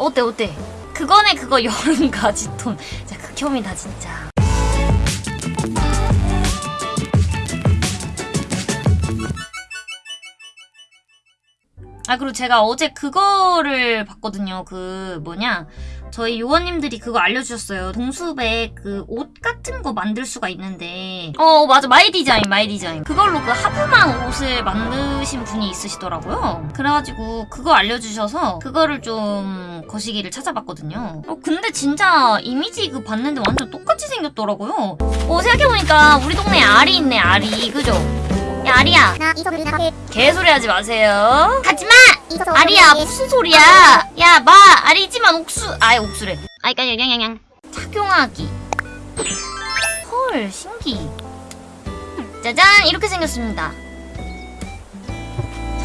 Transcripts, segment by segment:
어때 어때? 그거네 그거 여름 가지톤. 진짜 극혐이다 진짜. 아 그리고 제가 어제 그거를 봤거든요. 그 뭐냐 저희 요원님들이 그거 알려주셨어요. 동숲에 그 옷 같은 거 만들 수가 있는데 어 맞아 My Design My Design 그걸로 그 하프망 옷을 만드신 분이 있으시더라고요. 그래가지고 그거 알려주셔서 그거를 좀 거시기를 찾아봤거든요. 어 근데 진짜 이미지 그 봤는데 완전 똑같이 생겼더라고요. 어 생각해보니까 우리 동네에 알이 있네 알이 그죠? 야 아리야 나 개소리 하지 마세요. 이서서 아리야 무슨 소리야? 야 마 아리지만 옥수 아예 옥수래. 아이 까냥 양양양 착용하기. 헐 신기. 짜잔 이렇게 생겼습니다.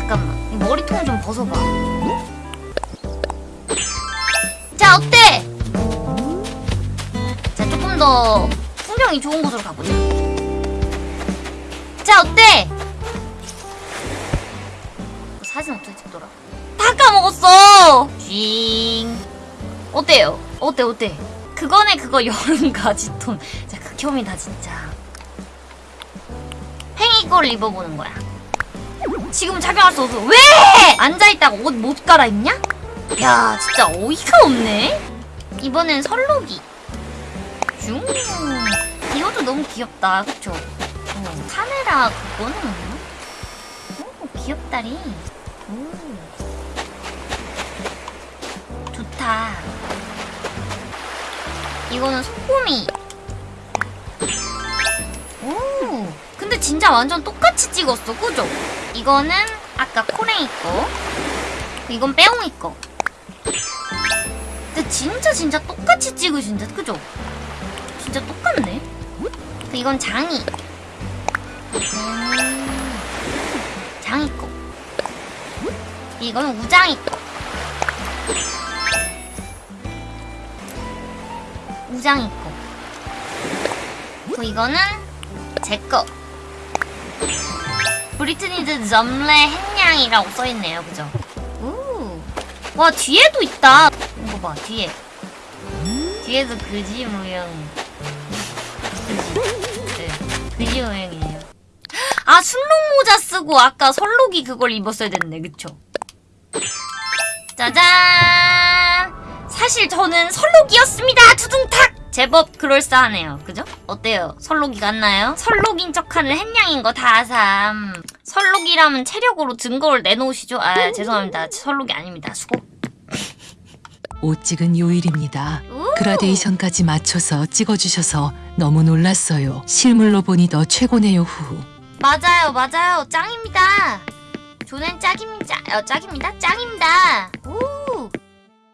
잠깐만 이 머리통 좀 벗어봐. 자 어때? 자 조금 더 풍경이 좋은 곳으로 가보자. 자 어때? 그 사진 어떻게 찍더라? 다 까먹었어! 쥐잉. 어때요? 어때, 어때? 그거네, 그거 여름 가지톤. 진짜 극혐이다, 진짜. 걸 입어보는 거야. 지금 착용할 수 없어. 왜! 앉아있다가 옷 못 갈아입냐? 야, 진짜 어이가 없네? 이번엔 설록이. 슝. 이것도 너무 귀엽다, 그쵸? 어, 카메라 그거는? 오, 귀엽다리. 오. 좋다. 이거는 소꼬미. 진짜 완전 똑같이 찍었어, 그죠? 이거는 아까 코랭이 거. 이건 빼옹이 거. 근데 진짜 진짜 똑같이 찍으신데, 그죠? 진짜 똑같네. 그 이건 장이. 음, 장이 거. 이건 우장이 거. 우장이 거. 그 이거는 제 거. 브리트니드 점레 햇냥이라고 써있네요, 그죠? 우. 와 뒤에도 있다. 이거 봐 뒤에. 뒤에도 그지 모양. 그지. 네. 그지 모양이에요. 아 순록 모자 쓰고 아까 설록이 그걸 입었어야 됐네, 그쵸? 짜잔! 사실 저는 설록이었습니다. 두둥탁. 제법 그럴싸하네요. 그죠? 어때요? 설록이 같나요? 설록인 척하는 햇냥인 거 다삼. 설록이라면 체력으로 증거를 내놓으시죠. 아 죄송합니다. 설록이 아닙니다. 수고. 옷 찍은 요일입니다. 우! 그라데이션까지 맞춰서 찍어주셔서 너무 놀랐어요. 실물로 보니 더 최고네요. 후. 맞아요, 맞아요. 짱입니다. 조넨 짝입니다. 어, 짝입니다. 짱입니다. 오.